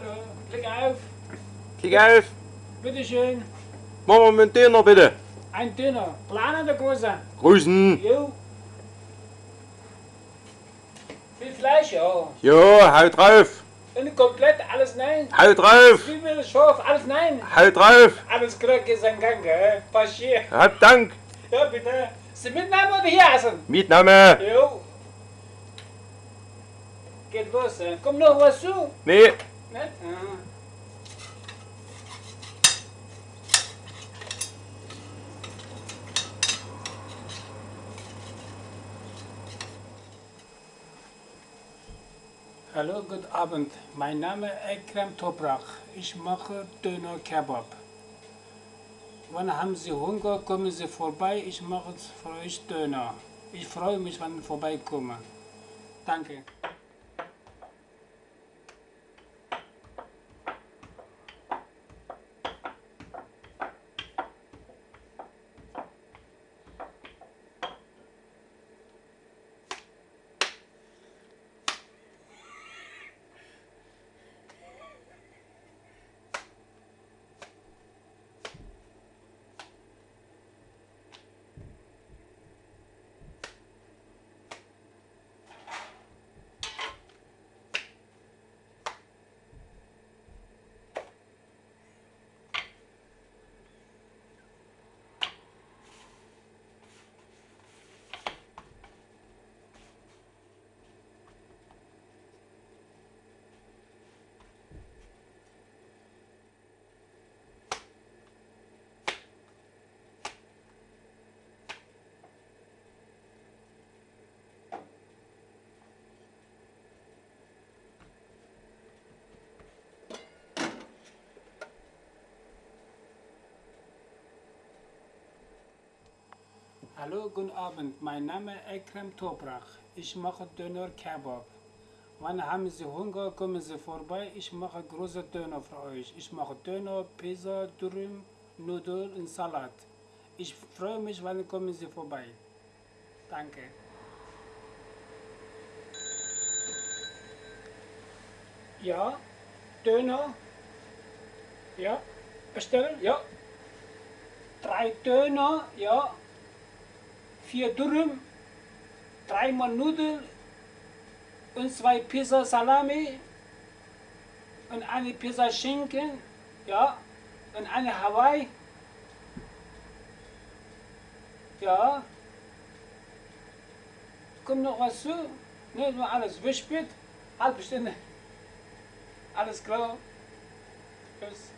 Hallo, Blick auf. Klick auf. Bitteschön. Machen wir mit Döner bitte. Ein Döner. Kleiner oder großer? Grüßen. Jo. Viel Fleisch, ja. Jo, hau drauf. Und komplett alles nein. Hau drauf. Zwiebel, scharf, alles nein. Hau drauf. Alles klar, geht sein Gang, gell? Paschier. Hab Dank. Ja, bitte. Sie mitnehmen oder hier essen? Mietnahme. Jo. Geht los. Kommt noch was zu? Nee. Hallo, guten Abend. Mein Name ist Ekrem Toprak. Ich mache Döner Kebab. Wann haben Sie Hunger, kommen Sie vorbei. Ich mache für euch Döner. Ich freue mich, wenn Sie vorbeikommen. Danke. Hallo, guten Abend. Mein Name ist Ekrem Toprak. Ich mache Döner Kebab. Wann haben Sie Hunger, kommen Sie vorbei. Ich mache große Döner für euch. Ich mache Döner, Pizza, Dürüm, Nudeln und Salat. Ich freue mich, wann kommen Sie vorbei. Danke. Ja, Döner. Ja, bestellen. Ja. Drei Döner. Ja. Vier Dürüm. Dreimal Nudeln. Und zwei Pizza Salami. Und eine Pizza Schinken. Ja. Und eine Hawaii. Ja. Kommt noch was zu? Ne, nur alles. Wie spät? Halbe Stunde. Alles klar. Tschüss.